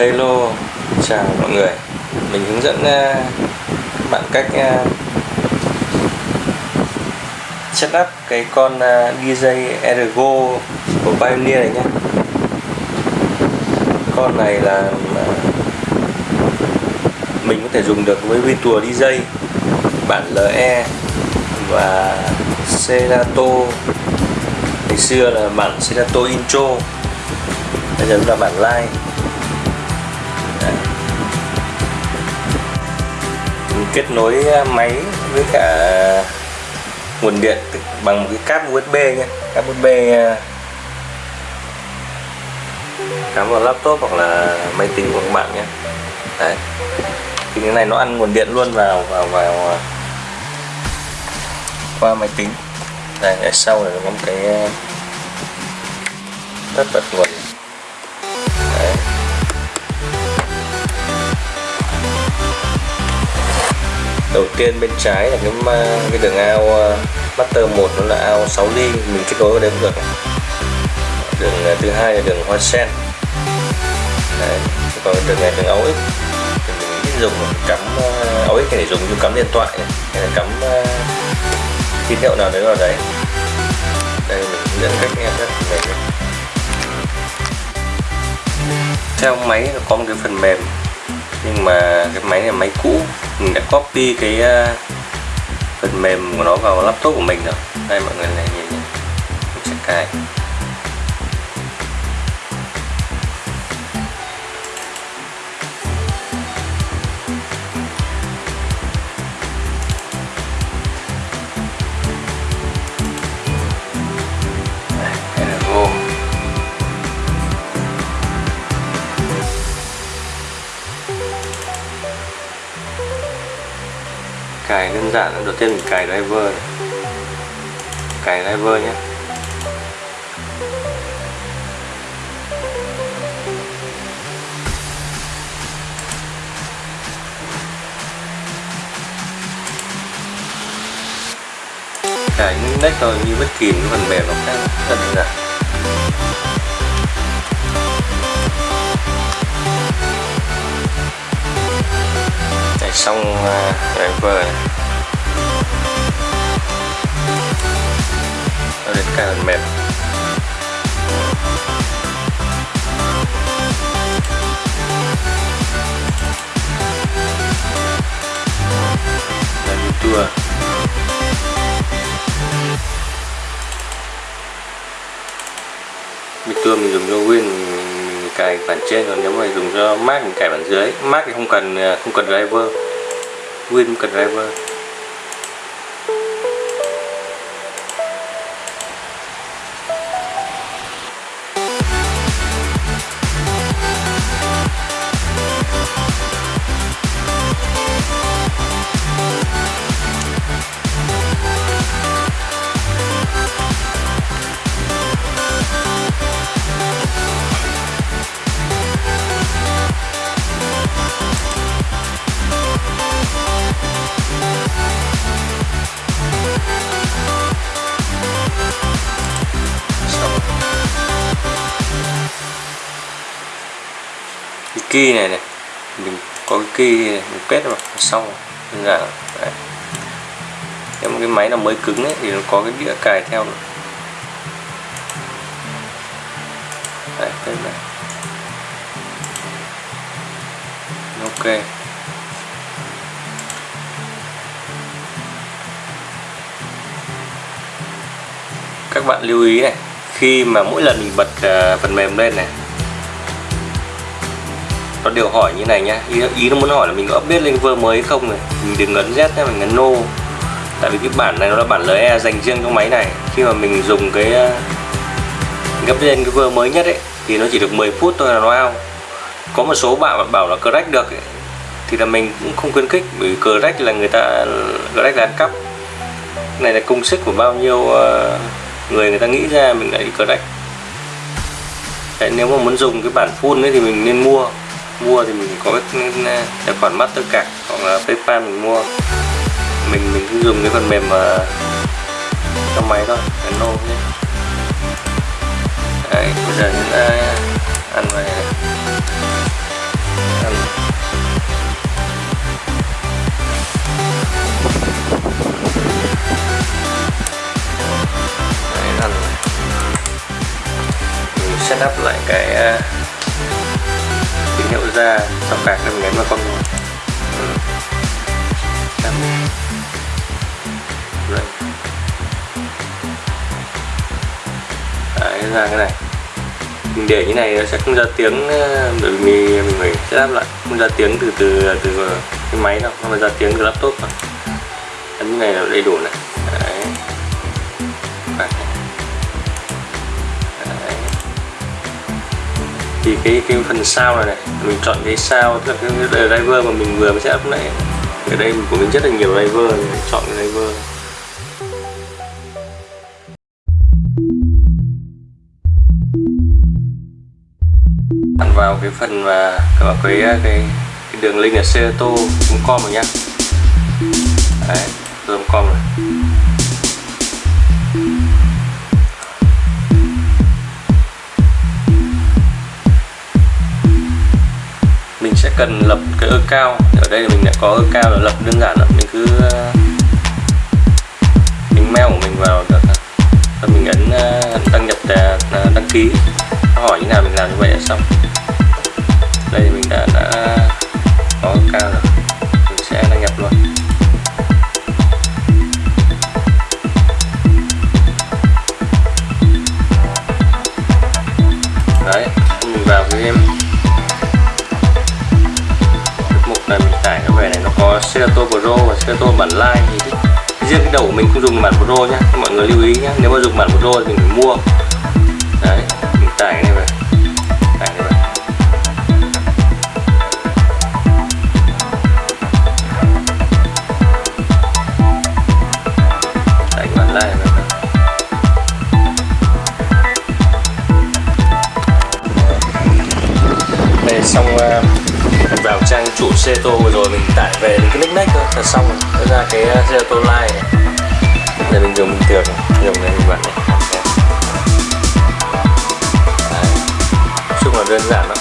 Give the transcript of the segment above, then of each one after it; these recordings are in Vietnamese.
Hello, chào mọi người. Mình hướng dẫn các bạn cách ờ, setup cái con ờ, DJ Ergo của Pioneer này nhé. Con này là mình có thể dùng được với Virtual DJ bản LE và Serato. Ngày xưa là bản Serato Intro, bây giờ là bản live Đấy. Mình kết nối à, máy với cả nguồn điện bằng một cái cáp USB nhé. Cáp USB à, cắm vào laptop hoặc là máy tính của các bạn nhé. Đấy. Thì cái này nó ăn nguồn điện luôn vào vào vào à, qua máy tính. Đây ở sau này có một cái tất bật nguồn. Đầu tiên bên trái là cái cái đường ao ờ, master 1 nó là ao 6 ly, mình kết nối vào đây cũng được. Đường ờ, thứ hai là đường hoa sen. Đấy. còn đường này đường áo ích. Mình biết dùng cắm ờ, áo ích để dùng như cắm điện thoại này, hay là cắm tín hiệu nào đấy vào đấy. Đây, mình dẫn cách nghe rất này theo máy nó có một cái phần mềm, nhưng mà cái máy này máy cũ mình đã copy cái uh, phần mềm của nó vào laptop của mình rồi. Đây mọi người này nhìn nhé mình sẽ cài. Cài đơn giản đầu tiên mình cài driver này. cài driver nhé cài những nách thôi như bất kỳ cái phần mềm nó khác rất đơn giản xong uh, driver này. Vừa. Tour Big mình dùng cho Win mình cài bản trên, còn nếu mà dùng cho Mac mình cài bản dưới. Mac thì không cần à, không cần driver. Win không cần driver. Cái key này này. Mình có cái key này, mình kết vào xong. Đơn giản đấy. nếu một cái máy nào mới cứng ấy, thì nó có cái đĩa cài theo nữa đấy, đây này. Ok. Các bạn lưu ý này khi mà mỗi lần mình bật uh, phần mềm lên này nó đều hỏi như này nhá. Ý, ý nó muốn hỏi là mình có update lên vơ mới không này? Mình đừng ấn Z nhé mình ấn No. Tại vì cái bản này nó là bản LE dành riêng cho máy này. Khi mà mình dùng cái gấp lên cái vơ mới nhất ấy thì nó chỉ được 10 phút thôi là nó out. Có một số bạn bảo là crack được ấy, thì là mình cũng không khuyến khích bởi crack là người ta crack là ăn cắp. Này là công sức của bao nhiêu ờ, người người ta nghĩ ra mình lại đi crack. Đấy, nếu mà muốn dùng cái bản full ấy thì mình nên mua mua thì mình có cái tài khoản Mastercard hoặc là PayPal mình mua. Mình mình cứ dùng cái phần mềm mà trong máy thôi cái nôm nhé. Đấy bây giờ chúng ta ăn về ăn. Đấy ăn. Mình setup lại cái uh, tín hiệu ra sau cạc để mình vào con ừ. Đấy, ra cái này. Mình để như này nó sẽ không ra tiếng ờ, bởi vì mình phải setup lại. Không ra tiếng từ từ từ cái máy đâu mà ra tiếng từ laptop mà ấn như này là đầy đủ này. Đấy. Đấy. Thì cái cái phần sao này này mình chọn cái sao tức là cái, cái driver mà mình vừa mới setup nãy. Ở đây của mình rất là nhiều driver chọn cái driver. Bạn vào cái phần mà vào cái cái, cái đường link là cũng com rồi nhá. Đấy com rồi. Cần lập cái ơ cao. Ở đây mình đã có ơ cao là lập đơn giản rồi mình cứ ờ, mình mail của mình vào được rồi mình ấn ờ, đăng nhập ờ, đăng ký. Nó hỏi như nào mình làm như vậy là xong. Đây mình đã đã có cao rồi. Cho tôi bản Live thì riêng cái đầu của mình không dùng bản Pro nhá. Mọi người lưu ý nhá. Nếu mà dùng bản Pro thì mình phải mua. Đấy, mình tải cái này về tải cái này về tải cái bản Live về vào trang chủ vừa rồi, mình tải về cái nick nick thôi. Là xong rồi. Ra cái uh, ceton line này để mình dùng bình thường dùng này mình bạn này. Đấy. chung là đơn giản lắm.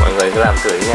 Mọi người cứ làm thử nhé